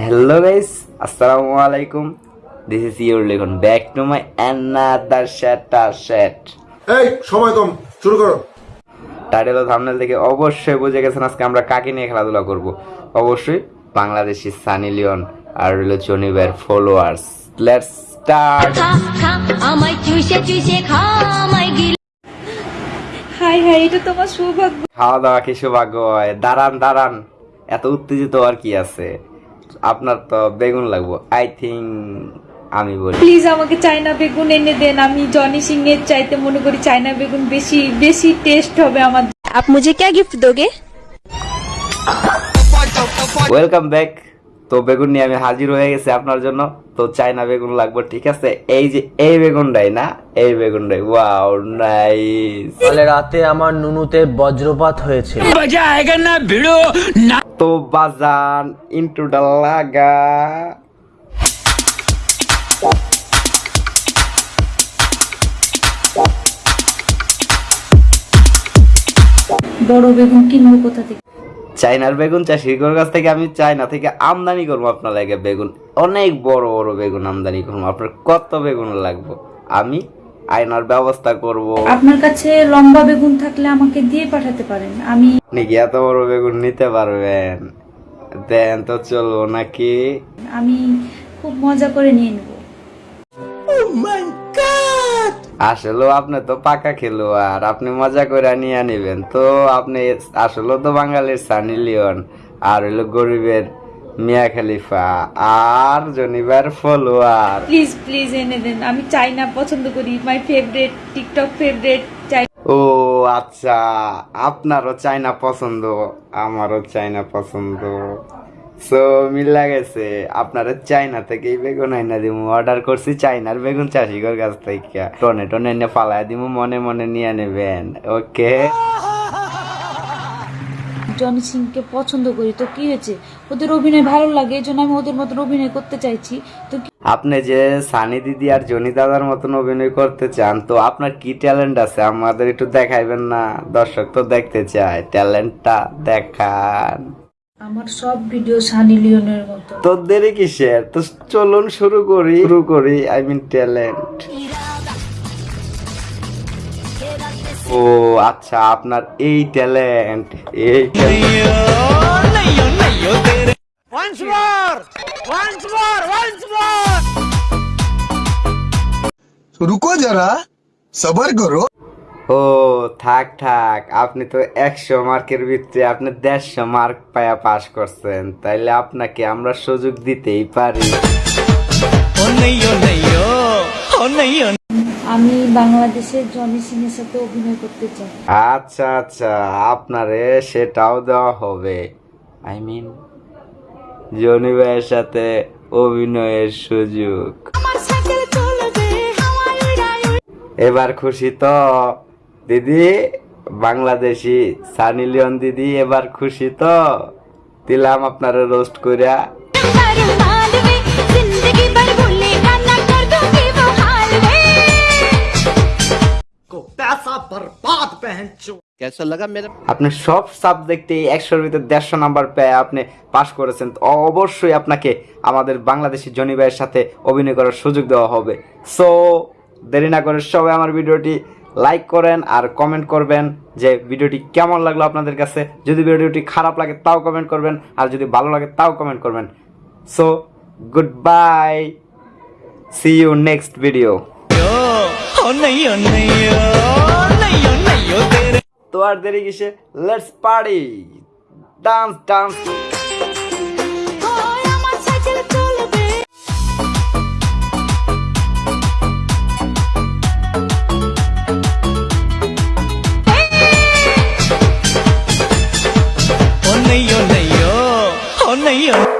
Hello guys আসসালামু আলাইকুম this is your Likhon back to my another chatter chat এই সময় কম। শুরু করো। টাইটেল ও থাম্বনেল দেখে অবশ্যই বুঝে গেছেন আজকে আমরা কাকে নিয়ে খেলাধুলা করব। অবশ্যই বাংলাদেশি সানি লিওন আর হলো জনিবের ফলোয়ার্স লেটস স্টার্ট আমায় চুষে চুষে খা আমায় হাই হাই এটা তোমার সৌভাগ্য। খাওয়া দাওয়া কি সৌভাগ্য হয়? দাঁড়ান দাঁড়ান। এত উত্তেজিত আর কি আছে? আপনার তো বেগুন লাগবো আই থিঙ্ক আমি বলি প্লিজ আমাকে চায়না বেগুন এনে দেন আমি জনি সিং এর চাইতে মনে করি চায়না বেগুন বেশি বেশি টেস্ট হবে আমার आप मुझे क्या गिफ्ट दोगे ওয়েলকাম ব্যাক তো বেগুন নিয়ে আমি হাজির হয়ে গেছি আপনার জন্য তো চাইনা বেগুন লাগবে ঠিক আছে এই যে এই বেগুনটাই না এই বেগুনটাই ওয়াও নাইস কাল রাতে আমার নুনুতে বজ্রপাত হয়েছে তো বাজান ইন্টুটা লাগা। বড় বেগুন কিনবো কোথা থেকে? চাইনার বেগুন চাষির কাছ থেকে আমি চাইনা থেকে আমদানি করব আপনার লাগে বেগুন। অনেক বড় বড় বেগুন আমদানি করব। আপনার কত বেগুন লাগবো? আমি আয়নার ব্যবস্থা করব। আপনার কাছে লম্বা বেগুন থাকলে আমাকে দিয়ে পাঠাতে পারেন। আমি নাকি এত বড় বেগুন নিতে পারবেন? দেন তো চলবো নাকি? আমি খুব মজা করে নিয়ে নেব। আসলে আপনি তো পাকা খেলোয়াড় আপনি মজা করে নিয়ে নিবেন। তো আপনি আসলে তো বাঙালির সানি লিওন আর হইল গরিবের মিয়া খলিফা আর জনিবার ফলোয়ার। প্লিজ প্লিজ এনে দেন। আমি চাইনা পছন্দ করি। মাই ফেভারিট টিকটক ফেভারিট চাই। ও আচ্ছা। আপনারও চাইনা পছন্দ আমারও চাইনা পছন্দ। সো মিলা গেছে। আপনারা চাইনা থেকেই বেগুন আইনা দিমু। অর্ডার করছি চাইনার বেগুন চাষিগর কাছ থেকে। টনে টনে এনে ফালাই দিমু মনে মনে নিয়ে নেবেন। ওকে জনি সিংকে পছন্দ করি তো কি হয়েছে? ওদের অভিনয় ভালো লাগে এই জন্য আমি ওদের মতন অভিনয় করতে চাইছি। তো আপনি যে সানি দিদি আর জনি দাদার মতন অভিনয় করতে চান তো আপনার কি ট্যালেন্ট আছে? আমাদের একটু দেখাইবেন না? দর্শক তো দেখতে চায় ট্যালেন্টটা দেখান। আমার সব ভিডিও সানি লিওনের মতো। তো দেরি কিসের? তো চলুন শুরু করি। শুরু করি আই মিন ট্যালেন্ট। ও আচ্ছা আপনার এই ট্যালেন্ট এই। রুকো যারা সবার করো ও থাক থাক আপনি তো একশো মার্কের ভিতরে আপনি দেড়শো মার্ক পায়া পাস করছেন তাইলে আপনাকে আমরা সুযোগ দিতেই পারি। আমি বাংলাদেশের জনি সিং এর সাথে অভিনয় করতে চাই। আচ্ছা আচ্ছা আপনারে সেটাও দেওয়া হবে। আই মিন জনি ভাইয়ের সাথে অভিনয়ের সুযোগ। এবার খুশি তো। দিদি, বাংলাদেশি সানি লিওন দিদি, এবার খুশি তো। দিলাম আপনারা রোস্ট কইরা। আপনি সব সাবজেক্টে একশোর ভিতরে দেড়শো নাম্বার পেয়ে আপনি পাশ করেছেন। তো অবশ্যই আপনাকে আমাদের বাংলাদেশি জনি ভাইয়ের সাথে অভিনয় করার সুযোগ দেওয়া হবে। সো দেরি না করে সবাই আমার ভিডিওটি লাইক করেন আর কমেন্ট করবেন যে ভিডিওটি কেমন লাগল আপনাদের কাছে। যদি ভিডিওটি খারাপ লাগে তাও কমেন্ট করবেন আর যদি ভালো লাগে তাও কমেন্ট করবেন। So good bye see you next video আর দেরি কিসে? Let's party dance dance Oh,